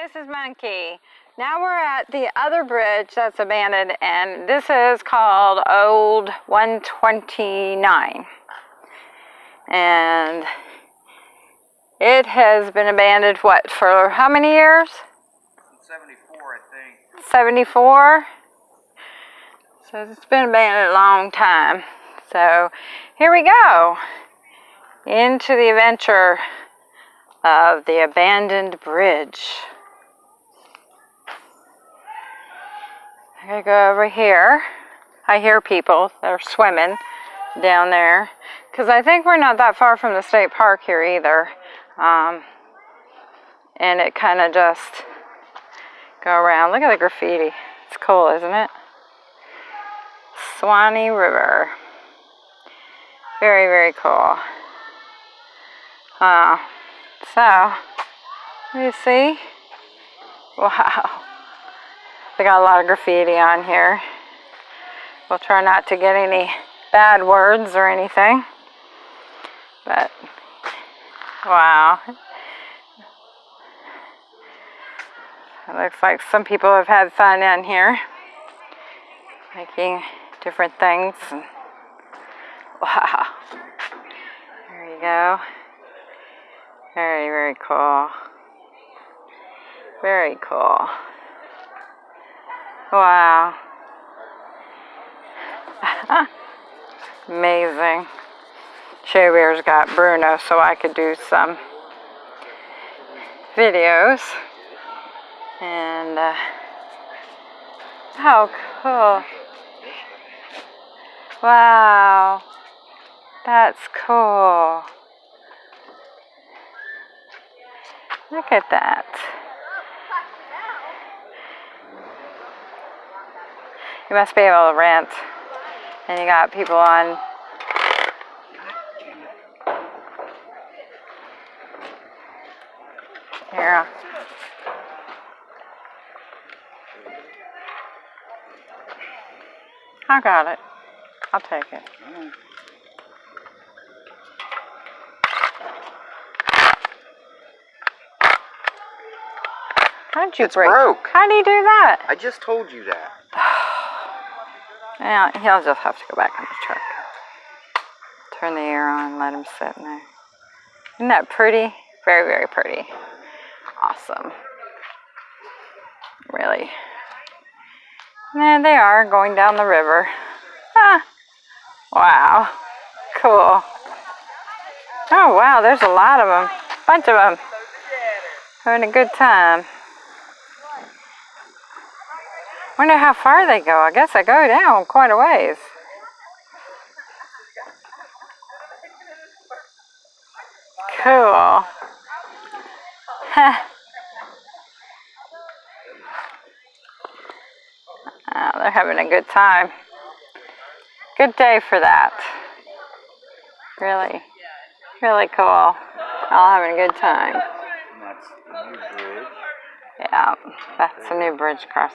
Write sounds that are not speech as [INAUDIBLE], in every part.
this is Monkey. Now we're at the other bridge that's abandoned and this is called Old 129. And it has been abandoned, what, for how many years? 74, I think. 74? So it's been abandoned a long time. So here we go into the adventure of the abandoned bridge. I'm go over here. I hear people, they're swimming down there. Because I think we're not that far from the state park here either. Um, and it kind of just go around. Look at the graffiti. It's cool, isn't it? Suwannee River. Very, very cool. Uh, so, you see. [LAUGHS] Wow. They got a lot of graffiti on here. We'll try not to get any bad words or anything. But, wow. It looks like some people have had fun in here. Making different things. [LAUGHS] Wow. There you go. Very, very cool. Very cool. Wow. [LAUGHS] Amazing. Shea Bear's got Bruno so I could do some videos. And, uh, how cool. Wow. That's cool. Look at that. You must be able to rent. And you got people on here. I got it. I'll take it. How'd you It's break? broke. How do you do that? I just told you that. Yeah, he'll just have to go back in the truck. Turn the air on, let him sit in there. Isn't that pretty? Very, very pretty. Awesome. Really. And there they are going down the river. Ah. Wow. Cool. Oh, wow, there's a lot of them. Bunch of them. Having a good time. I wonder how far they go. I guess they go down quite a ways. Cool. [LAUGHS] oh, they're having a good time. Good day for that. Really, really cool. All having a good time. And that's the new bridge. Yeah, that's a new bridge across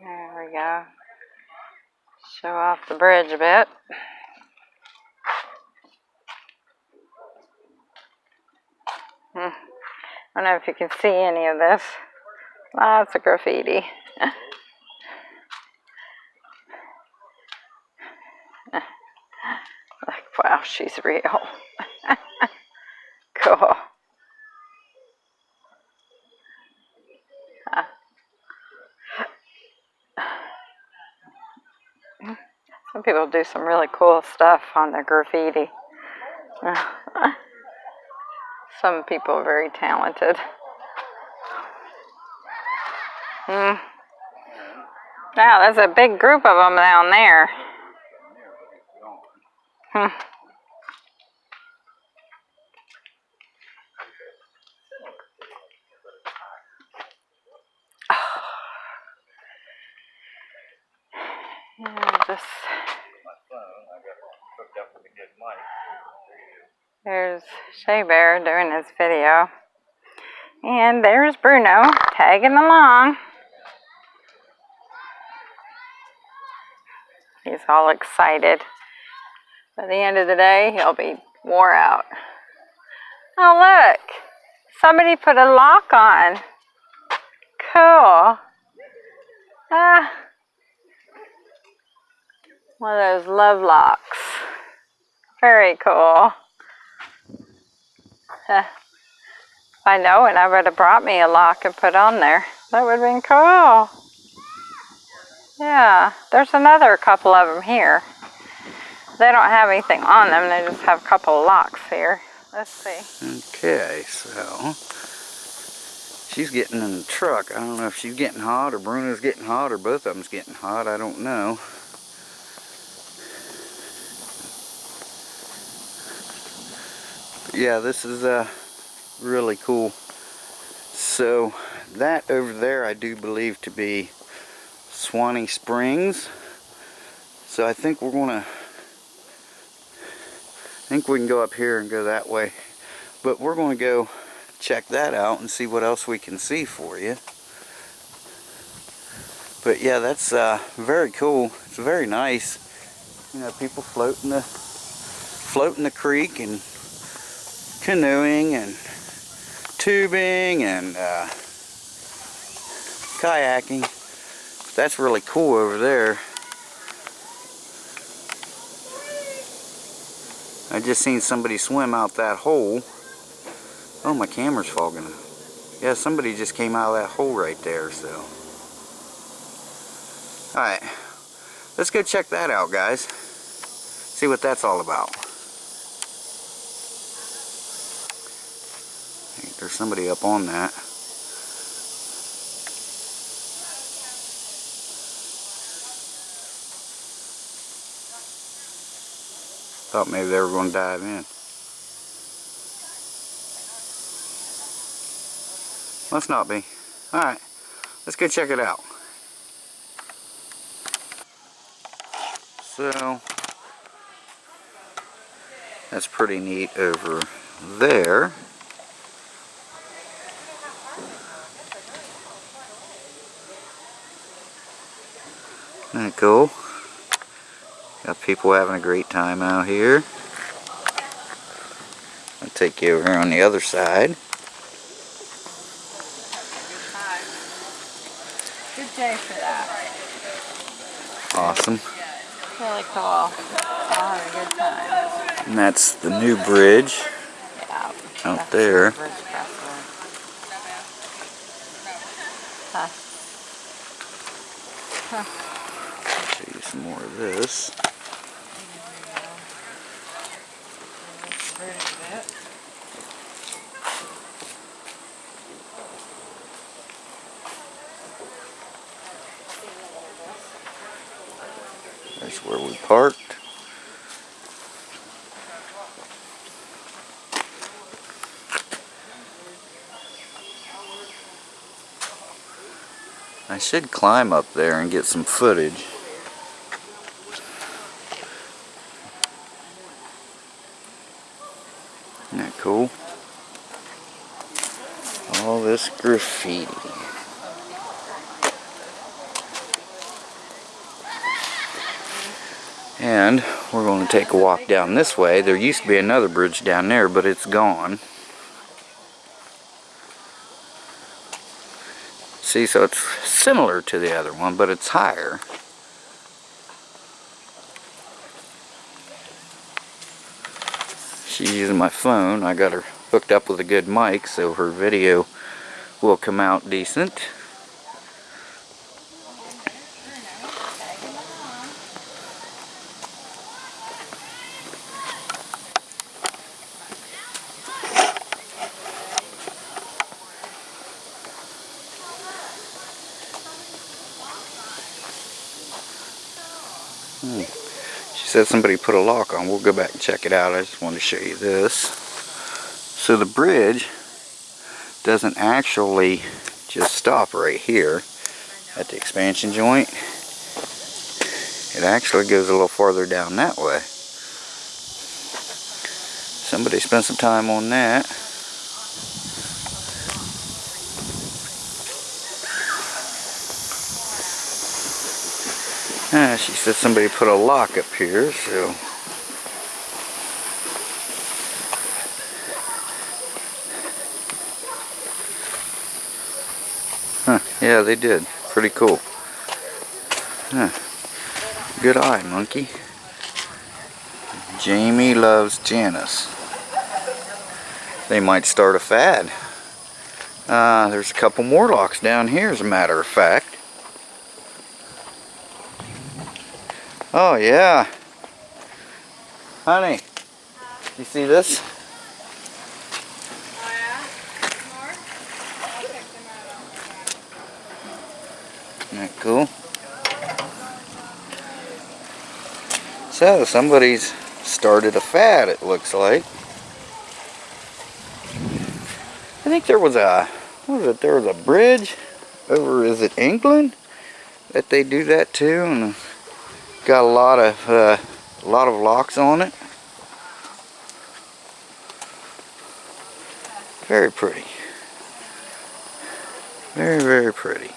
There we go. Show off the bridge a bit. Hmm. I don't know if you can see any of this. Lots of graffiti. [LAUGHS] Like, wow, she's real. [LAUGHS] cool. Huh. People do some really cool stuff on their graffiti. [LAUGHS] some people are very talented. Hmm. Wow, there's a big group of them down there. Hmm. Yeah, just My phone, I got hooked up with a good mic. there's Shea Bear doing his video. And there's Bruno tagging along. He's all excited. By the end of the day, he'll be wore out. Oh, look. Somebody put a lock on. Cool. Ah. One of those love locks. Very cool. I know and I would have brought me a lock and put on there. That would have been cool. Yeah, there's another couple of them here. They don't have anything on them, they just have a couple of locks here. Let's see. Okay, so she's getting in the truck. I don't know if she's getting hot or Bruno's getting hot or both of them's getting hot. I don't know. Yeah, this is uh, really cool. So that over there I do believe to be Suwannee Springs. So I think we're gonna I think we can go up here and go that way. But we're going to go check that out and see what else we can see for you. But yeah, that's uh, very cool. It's very nice. You know, people floating the floating the creek and canoeing and tubing and uh, kayaking. That's really cool over there. I just seen somebody swim out that hole. Oh, my camera's fogging. Yeah, somebody just came out of that hole right there, so. Alright, let's go check that out, guys. See what that's all about. There's somebody up on that. Thought maybe they were going to dive in. Must not be. Alright, let's go check it out. So, that's pretty neat over there. Isn't that cool? Got people having a great time out here. I'll take you over here on the other side. Good day for that. Awesome. Really cool. I'll a good time. And that's the new bridge Yeah. out there. Huh. Show you some more of this. That's where we parked. I should climb up there and get some footage. Isn't that cool? All this graffiti. And we're going to take a walk down this way. There used to be another bridge down there, but it's gone. See, so it's similar to the other one, but it's higher. She's using my phone. I got her hooked up with a good mic, so her video will come out decent. Hmm. She said somebody put a lock on. We'll go back and check it out. I just wanted to show you this. So the bridge doesn't actually just stop right here at the expansion joint. It actually goes a little farther down that way. Somebody spent some time on that. Ah, she said somebody put a lock up here, so Yeah, they did. Pretty cool. Huh. Good eye, monkey. Jamie loves Janice. They might start a fad. Uh, there's a couple more locks down here, as a matter of fact. Oh, yeah. Honey, you see this? Isn't that cool? So, somebody's started a fad, it looks like. I think there was a, what was it, there was a bridge over, is it England? That they do that too, and got a lot of, uh, a lot of locks on it. Very pretty. Very, very pretty.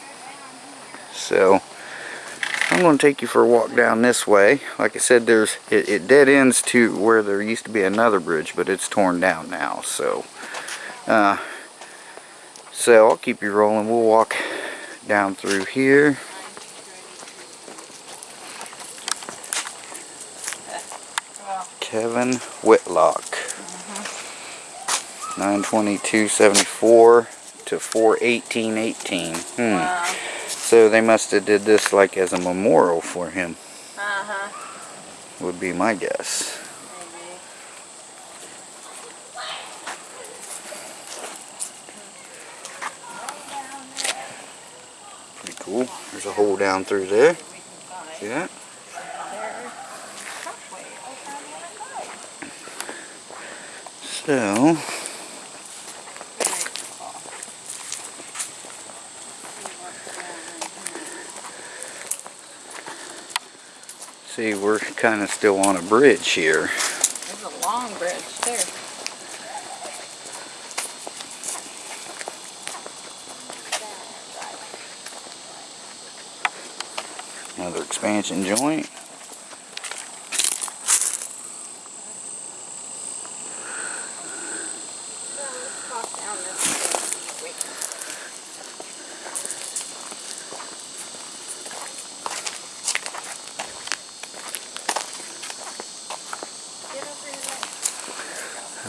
So, I'm going to take you for a walk down this way. Like I said, there's it, it dead ends to where there used to be another bridge, but it's torn down now. So, uh, so I'll keep you rolling. We'll walk down through here. Kevin Whitlock. 92274 to 41818. Hmm. Wow. So they must have did this like as a memorial for him, Uh-huh. would be my guess. Maybe. Pretty cool. There's a hole down through there. See that? So, see, we're kind of still on a bridge here. There's a long bridge there. Another expansion joint.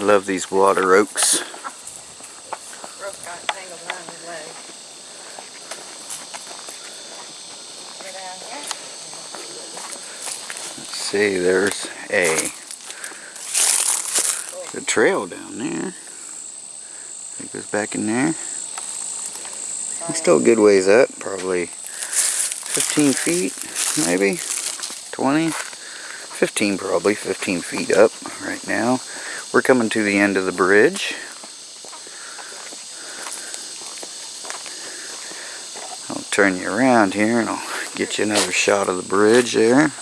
Love these water oaks. Rope got tangled around his leg. Get out here. Let's see, there's a, a trail down there. It goes back in there. It's still a good ways up, probably 15 feet, maybe 20, 15 probably, 15 feet up right now. We're coming to the end of the bridge. I'll turn you around here and I'll get you another shot of the bridge there.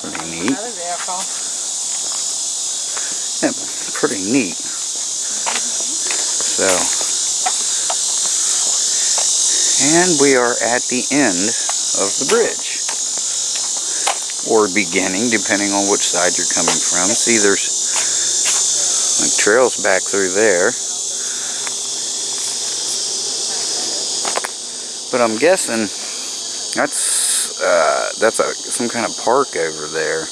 Pretty neat. Another vehicle. Yeah, pretty neat. So, and we are at the end of the bridge. Or beginning, depending on which side you're coming from. See, there's like trails back through there. But I'm guessing that's uh, that's a, some kind of park over there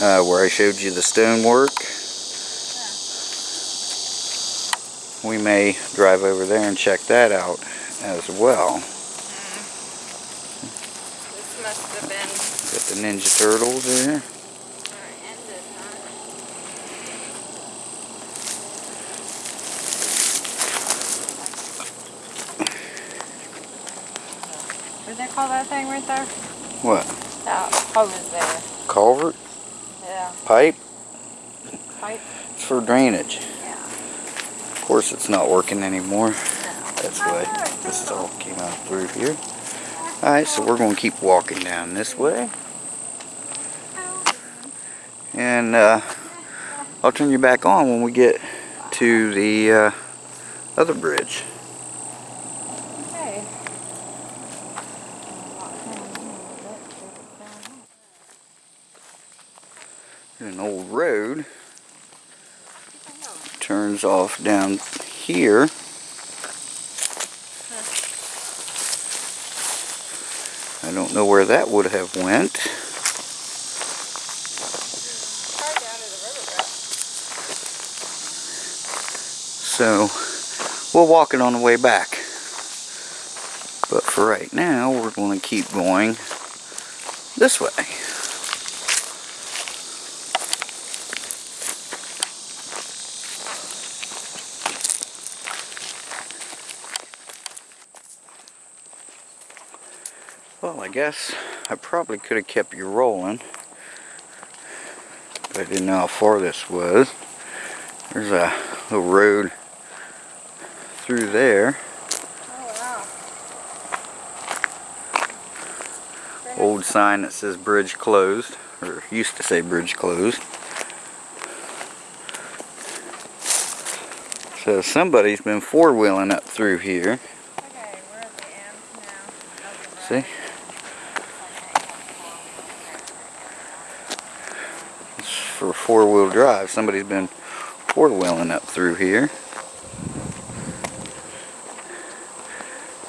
uh, where I showed you the stonework. We may drive over there and check that out as well. This must have been Got the Ninja Turtles there. where it ended, huh? What do they call that thing right there? What? That hose there. Culvert? Yeah. Pipe? Pipe. It's for drainage. Course it's not working anymore. That's why this all came out through here. Alright, so we're going to keep walking down this way. And uh, I'll turn you back on when we get to the uh, other bridge. Okay. An old road. Turns off down here. I don't know where that would have went. So we'll walk it on the way back. But for right now, we're going to keep going this way. Guess I probably could have kept you rolling. But I didn't know how far this was. There's a little road through there. Oh wow. Old sign that says bridge closed, or used to say bridge closed. So somebody's been four-wheeling up through here. Okay, we're at the end now. of the See? road. It's for four-wheel drive. Somebody's been four-wheeling up through here.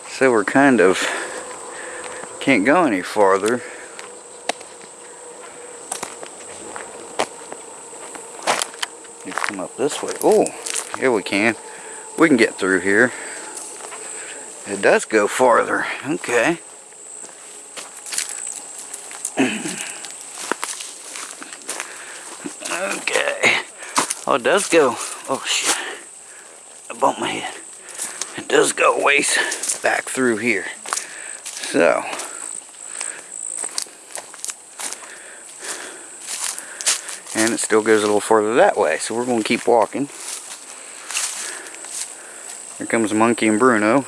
So we're kind of can't go any farther. You come up this way. Oh, here we can. We can get through here. It does go farther. Okay. Okay. Oh, it does go. Oh, shit. I bumped my head. It does go ways back through here. So. And it still goes a little further that way. So we're going to keep walking. Here comes Monkey and Bruno. There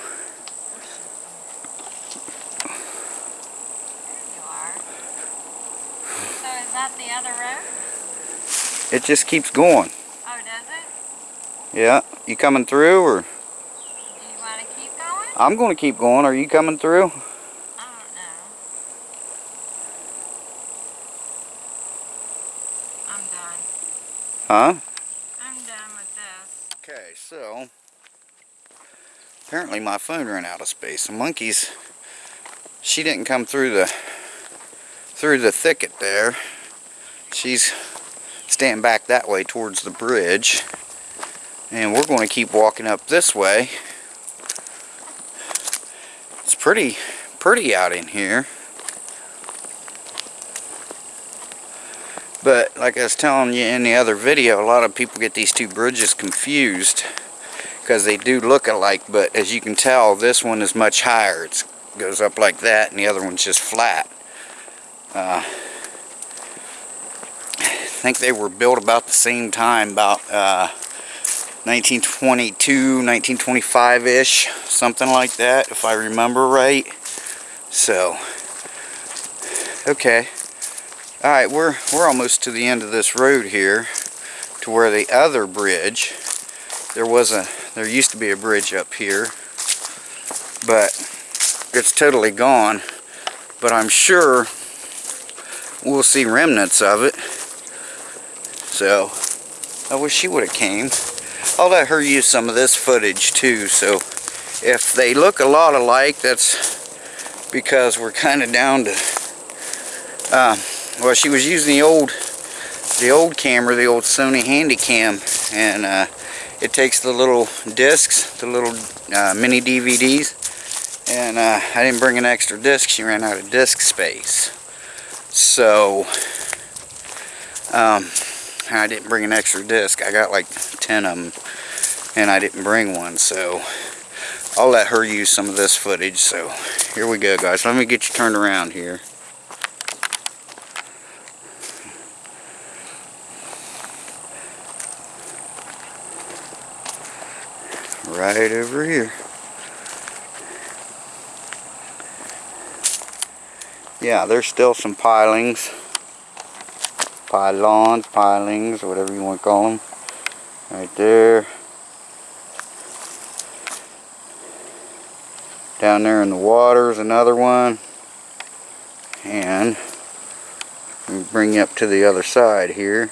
you are. So is that the other road? It just keeps going. Yeah. You coming through or? You want to keep going? I'm going to keep going. Are you coming through? I don't know. I'm done. Huh? I'm done with this. Okay, so apparently my phone ran out of space. The monkeys, she didn't come through the through the thicket there. She's staying back that way towards the bridge, and we're going to keep walking up this way. It's pretty pretty out in here. But like I was telling you in the other video, a lot of people get these two bridges confused because they do look alike, but as you can tell, this one is much higher. It goes up like that, and the other one's just flat. Uh, I think they were built about the same time, about uh, 1922, 1925-ish, something like that, if I remember right. So, okay. Alright, we're, we're almost to the end of this road here to where the other bridge, there was a, there used to be a bridge up here, but it's totally gone. But I'm sure we'll see remnants of it. So, I wish she would have came. I'll let her use some of this footage too, so if they look a lot alike, that's because we're kind of down to, uh, well, she was using the old, the old camera, the old Sony Handycam, and uh, it takes the little discs, the little uh, mini DVDs, and uh, I didn't bring an extra disc. She ran out of disc space, so um, I didn't bring an extra disc. I got like 10 of them, and I didn't bring one, so I'll let her use some of this footage. So here we go, guys. Let me get you turned around here. right over here. Yeah, there's still some pilings, pylons, pilings, whatever you want to call them. Right there. Down there in the water is another one. And bring up to the other side here.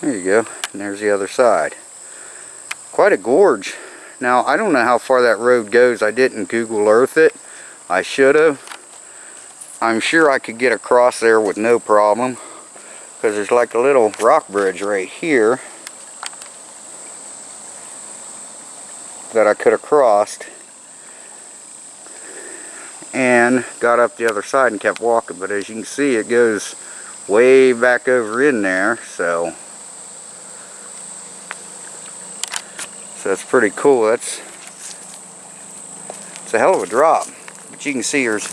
There you go. And there's the other side. Quite a gorge. Now, I don't know how far that road goes. I didn't Google Earth it. I should have. I'm sure I could get across there with no problem. Because there's like a little rock bridge right here. That I could have crossed. And got up the other side and kept walking. But as you can see, it goes way back over in there. So So that's pretty cool. That's it's a hell of a drop. But you can see there's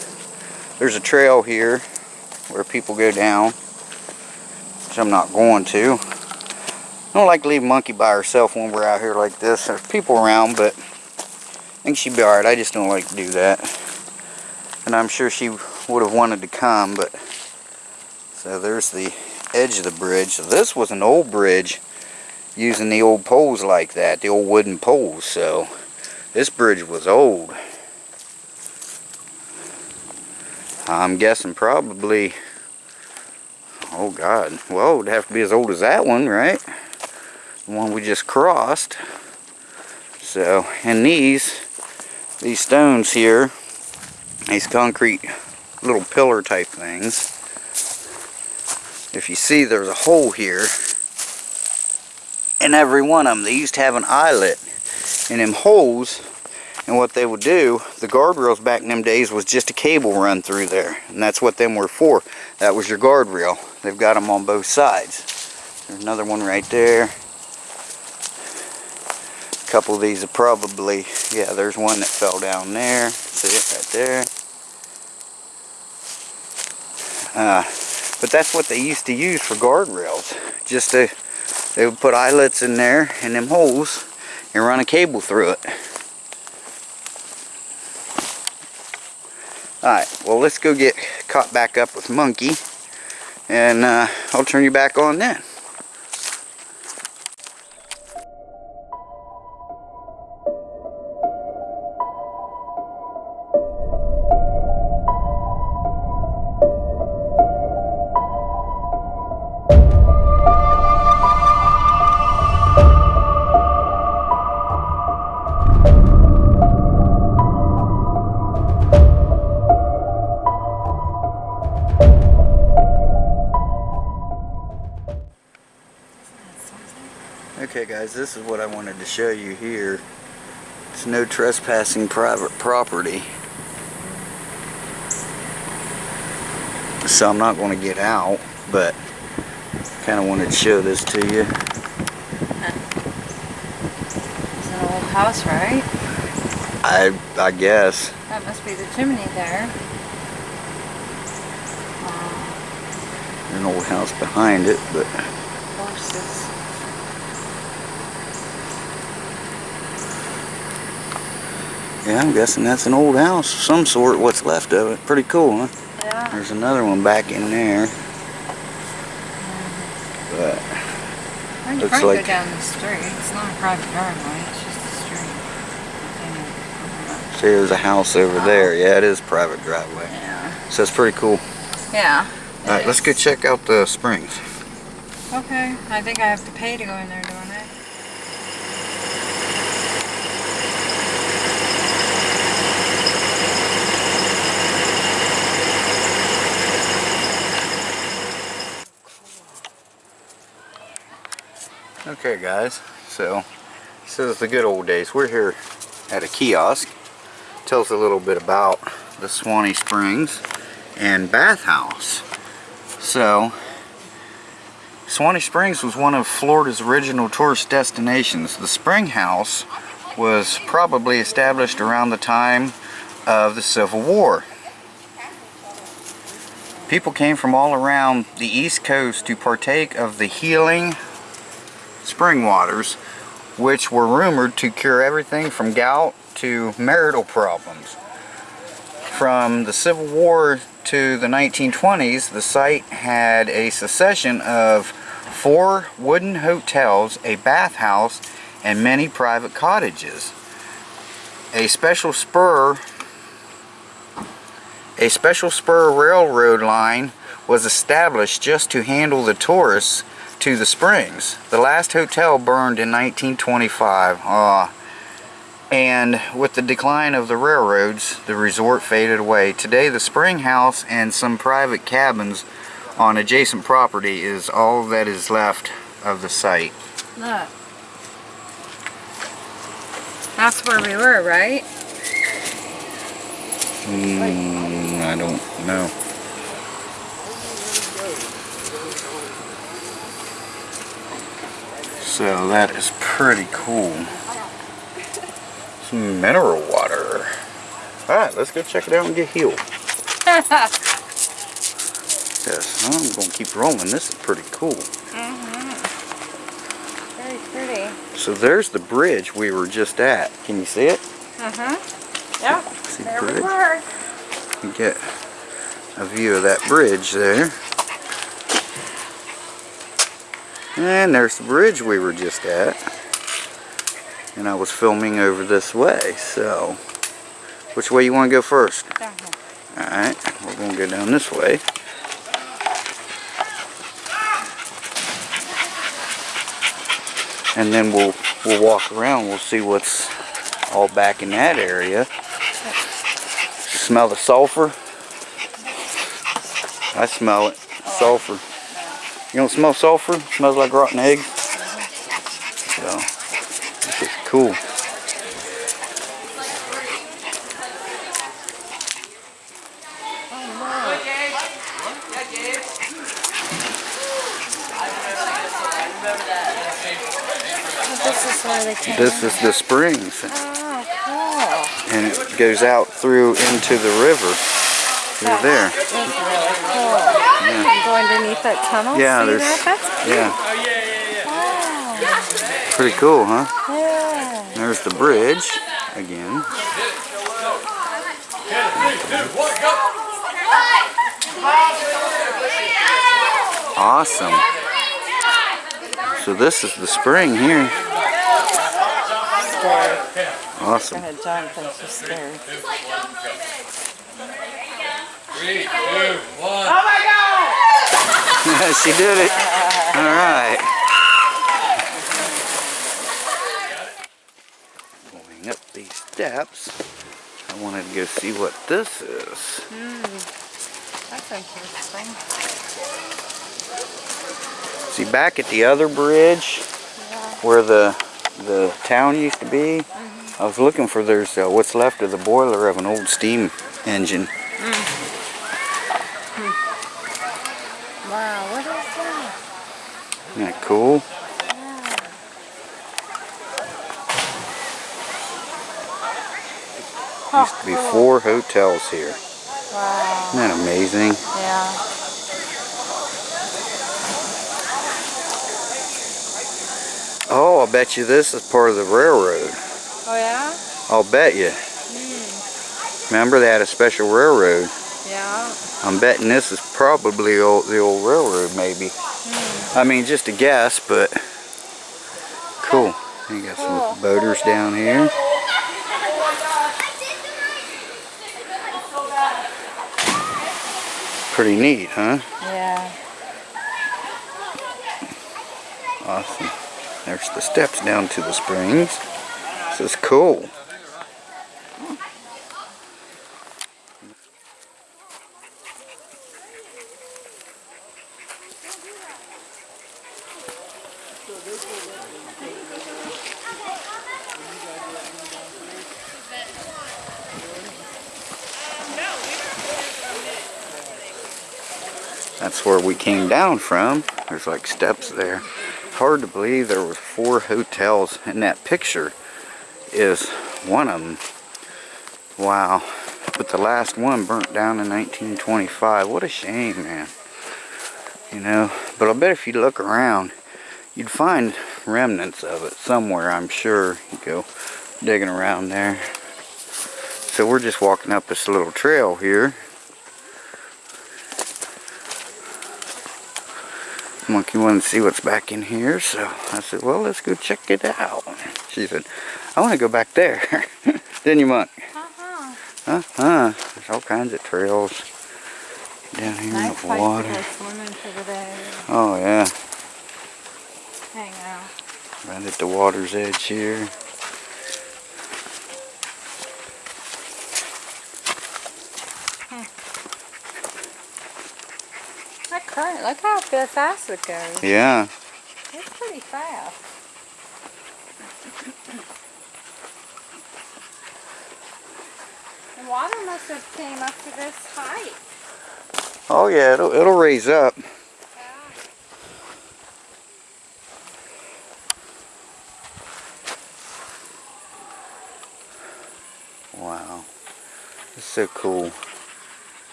there's a trail here where people go down, which I'm not going to. I don't like to leave Monkey by herself when we're out here like this. There's people around, but I think she'd be alright. I just don't like to do that. And I'm sure she would have wanted to come, but so there's the edge of the bridge. So this was an old bridge using the old poles like that, the old wooden poles. So this bridge was old. I'm guessing probably, oh God, well it would have to be as old as that one, right? The one we just crossed. So, and these, these stones here, these concrete little pillar type things, if you see there's a hole here, in every one of them. They used to have an eyelet in them holes. And what they would do, the guardrails back in them days was just a cable run through there. And that's what them were for. That was your guardrail. They've got them on both sides. There's another one right there. A couple of these are probably, yeah, there's one that fell down there. See it right there. Uh, but that's what they used to use for guardrails. Just to they would put eyelets in there in them holes and run a cable through it. Alright, well let's go get caught back up with Monkey and uh, I'll turn you back on then. This is what I wanted to show you here. It's no trespassing private property. So I'm not going to get out, but kind of wanted to show this to you. It's an old house, right? I I guess. That must be the chimney there. Uh, An old house behind it, but horses. Yeah, I'm guessing that's an old house of some sort, what's left of it. Pretty cool, huh? Yeah. There's another one back in there. But I can Looks like- go down the street. It's not a private driveway, it's just a street. see there's a house over there. Yeah, it is private driveway. Yeah. So it's pretty cool. Yeah. Alright, let's go check out the springs. Okay. I think I have to pay to go in there, don't I? Okay guys, so this is the good old days. We're here at a kiosk. Tells a little bit about the Suwannee Springs and bathhouse. So, Suwannee Springs was one of Florida's original tourist destinations. The spring house was probably established around the time of the Civil War. People came from all around the East Coast to partake of the healing spring waters, which were rumored to cure everything from gout to marital problems. From the Civil War to the 1920s, the site had a succession of four wooden hotels, a bathhouse, and many private cottages. A special spur a special spur railroad line was established just to handle the tourists to the springs. The last hotel burned in 1925. Uh, and with the decline of the railroads, the resort faded away. Today, the spring house and some private cabins on adjacent property is all that is left of the site. Look. That's where we were, right? Mm, I don't know. So that is pretty cool. Some mineral water. Alright, let's go check it out and get healed. [LAUGHS] Yes, I'm going to keep rolling. This is pretty cool. Very pretty. So there's the bridge we were just at. Can you see it? Uh-huh. Yep. See There the we bridge? were. You get a view of that bridge there. And there's the bridge we were just at. And I was filming over this way, so which way you want to go first? Down here. Alright, we're going to go down this way. And then we'll we'll walk around, we'll see what's all back in that area. Smell the sulfur? I smell it. Sulfur. You don't smell sulfur? smells like rotten eggs. So, this is cool. This is where they came. This is the springs. Oh, And it goes out through into the river. Through there. Cool. That's really cool. You go underneath that tunnel? Yeah, See there's- that? That's oh, Yeah. wow. Pretty cool, huh? Yeah. There's the bridge again. Awesome. So this is the spring here. Awesome. Go ahead, John thinks she's scared. Three, two, one. Oh [LAUGHS] she did it. All right. Going up these steps, I wanted to go see what this is. That's interesting. See, back at the other bridge, where the the town used to be, I was looking for there's uh, what's left of the boiler of an old steam engine. Wow, what is that? Isn't that? Used to be four hotels here. Wow. Isn't that amazing? Yeah. Oh, I bet you this is part of the railroad. Oh yeah? I'll bet you. Hmm. Remember they had a special railroad. Yeah. I'm betting this is probably old, the old railroad, maybe. I mean, just a guess, but cool. You got some boaters down here. Pretty neat, huh? Yeah. Awesome. There's the steps down to the springs. This is cool. That's where we came down from. There's like steps there. Hard to believe there was four hotels and that picture is one of them. Wow. But the last one burnt down in 1925. What a shame, man. You know, but I bet if you look around, you'd find remnants of it somewhere, I'm sure. You go digging around there. So we're just walking up this little trail here. Monkey wanted to see what's back in here, so I said, well, let's go check it out. She said, I want to go back there. [LAUGHS] Didn't you, Monk? Uh-huh. Uh-huh. There's all kinds of trails down here in the water. to go swimming for the day. Oh, yeah. Hang out. Right at the water's edge here. That current, look how fast it goes. Yeah. It's pretty fast. The water must have came up to this height. Oh yeah, it'll, it'll raise up. Wow. It's so cool.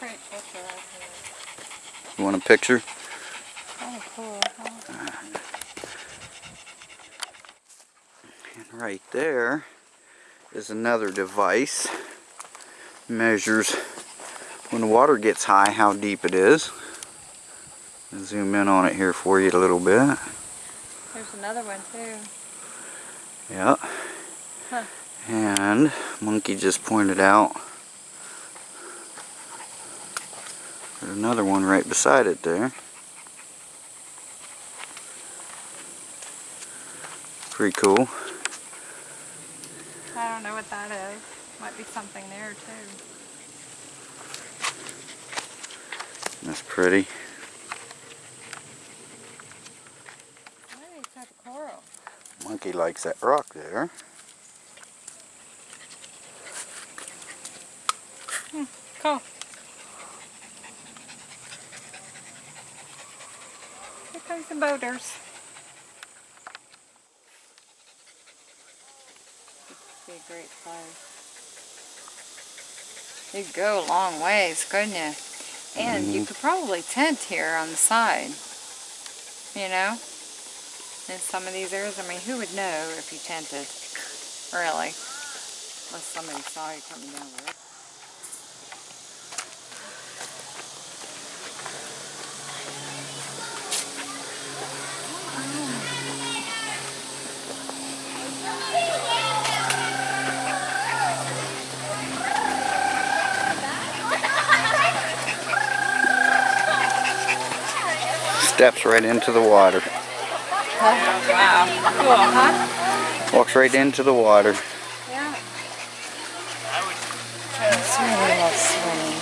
Pretty picture right here. You want a picture? Oh, cool. huh? And right there is another device. Measures when the water gets high how deep it is. I'll zoom in on it here for you a little bit. There's another one too. Yeah. Huh. And Monkey just pointed out another one right beside it there. Pretty cool. I don't know what that is. Might be something there too. That's pretty. Maybe it's type of coral. Monkey likes that rock there. Cool. Here comes the boaters. Be a great place. You'd go a long ways, couldn't you? And you mm-hmm. could probably tent here on the side. You know? In some of these areas, I mean, who would know if you tented? Really? Unless somebody saw you coming down the road. Steps right into the water. Wow. Cool, huh? Walks right into the water. Yeah. It's [LAUGHS] really swimming.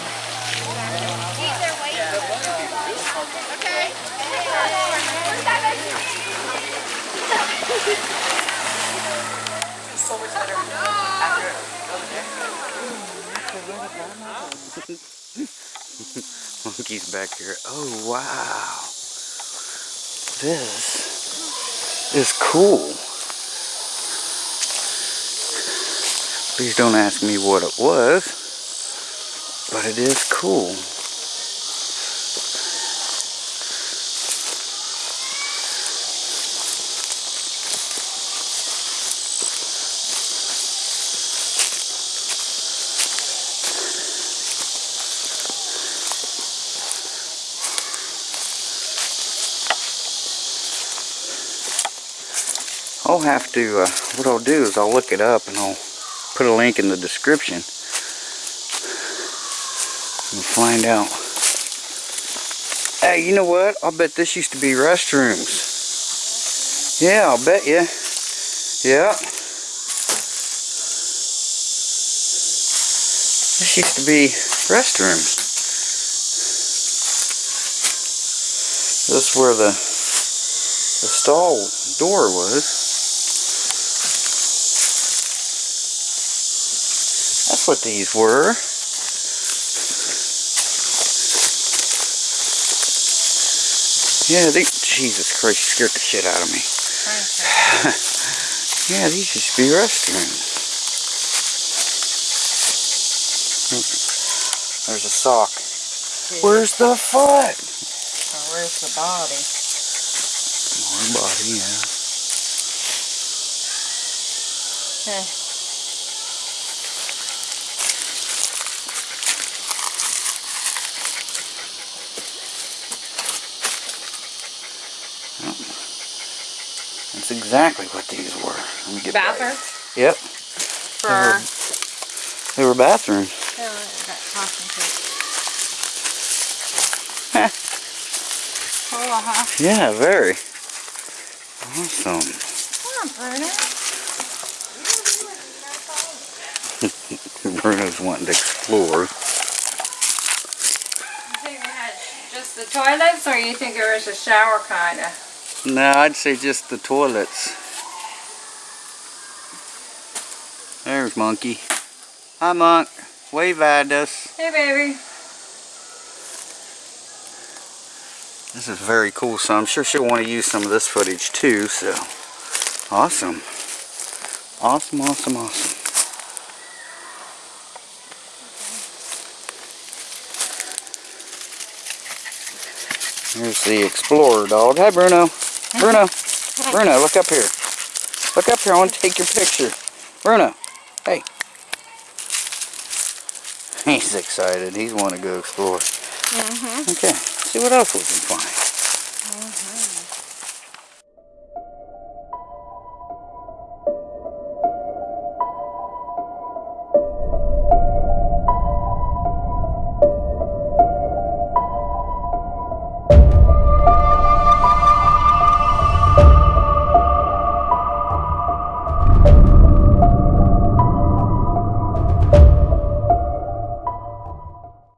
Monkey's back here. Oh, wow. This is cool. Please don't ask me what it was, but it is cool. Have to, uh, what I'll do is I'll look it up and I'll put a link in the description and find out. Hey, you know what? I'll bet this used to be restrooms. Yeah, I'll bet you. Yeah. This used to be restrooms. This is where the the stall door was. What these were. Yeah, they, Jesus Christ, scared the shit out of me. [LAUGHS] Yeah, these used to be restrooms. There's a sock. Where's the foot? where's the body? More body, yeah. Eh. That's exactly what these were. Let me get back. Bathroom? Yep, For, they were bathrooms. oh, that talking to. Heh. Cool, huh? Yeah, very. Awesome. Bruno. [LAUGHS] Bruno's wanting to explore. You think we had just the toilets, or you think there was a shower kind of? No, I'd say just the toilets. There's Monkey. Hi, Monk. Wave at us. Hey, baby. This is very cool, so I'm sure she'll want to use some of this footage too, so. Awesome. Awesome, awesome, awesome. Here's the Explorer dog. Hi, Bruno. Bruno. Bruno, look up here. Look up here. I want to take your picture. Bruno. Hey. He's excited. He's want to go explore. Mm-hmm. Okay. See what else we can find. Mm-hmm.